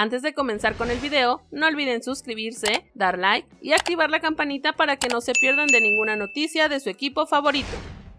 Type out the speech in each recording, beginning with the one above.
Antes de comenzar con el video, no olviden suscribirse, dar like y activar la campanita para que no se pierdan de ninguna noticia de su equipo favorito.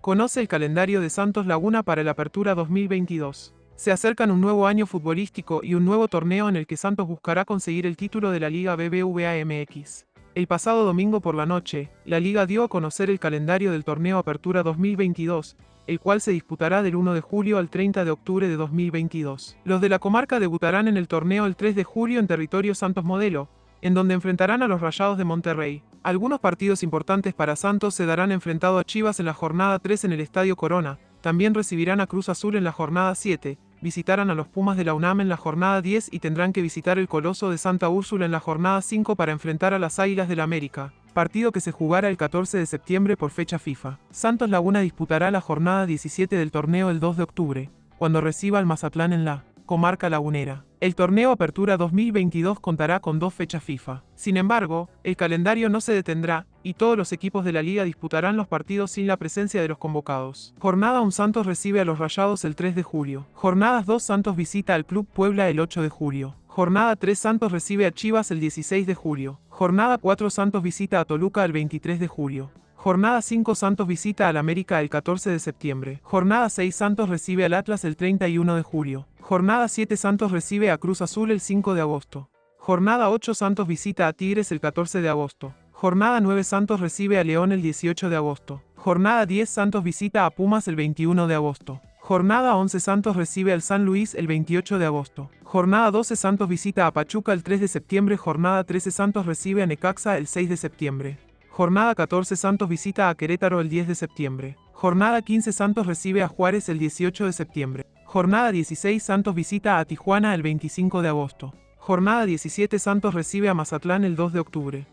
Conoce el calendario de Santos Laguna para la Apertura 2022. Se acercan un nuevo año futbolístico y un nuevo torneo en el que Santos buscará conseguir el título de la Liga BBVA MX. El pasado domingo por la noche, la liga dio a conocer el calendario del torneo Apertura 2022, el cual se disputará del 1 de julio al 30 de octubre de 2022. Los de la comarca debutarán en el torneo el 3 de julio en territorio Santos Modelo, en donde enfrentarán a los Rayados de Monterrey. Algunos partidos importantes para Santos se darán enfrentado a Chivas en la jornada 3 en el Estadio Corona, también recibirán a Cruz Azul en la jornada 7, visitarán a los Pumas de la UNAM en la jornada 10 y tendrán que visitar el Coloso de Santa Úrsula en la jornada 5 para enfrentar a las Águilas del la América partido que se jugará el 14 de septiembre por fecha FIFA. Santos Laguna disputará la jornada 17 del torneo el 2 de octubre, cuando reciba al Mazatlán en la comarca lagunera. El torneo Apertura 2022 contará con dos fechas FIFA. Sin embargo, el calendario no se detendrá, y todos los equipos de la liga disputarán los partidos sin la presencia de los convocados. Jornada 1 Santos recibe a los Rayados el 3 de julio. Jornadas 2 Santos visita al Club Puebla el 8 de julio. Jornada 3 Santos recibe a Chivas el 16 de julio. Jornada 4 Santos visita a Toluca el 23 de julio. Jornada 5 Santos visita al América el 14 de septiembre. Jornada 6 Santos recibe al Atlas el 31 de julio. Jornada 7 Santos recibe a Cruz Azul el 5 de agosto. Jornada 8 Santos visita a Tigres el 14 de agosto. Jornada 9 Santos recibe a León el 18 de agosto. Jornada 10 Santos visita a Pumas el 21 de agosto. Jornada 11 Santos recibe al San Luis el 28 de agosto. Jornada 12 Santos visita a Pachuca el 3 de septiembre. Jornada 13 Santos recibe a Necaxa el 6 de septiembre. Jornada 14 Santos visita a Querétaro el 10 de septiembre. Jornada 15 Santos recibe a Juárez el 18 de septiembre. Jornada 16 Santos visita a Tijuana el 25 de agosto. Jornada 17 Santos recibe a Mazatlán el 2 de octubre.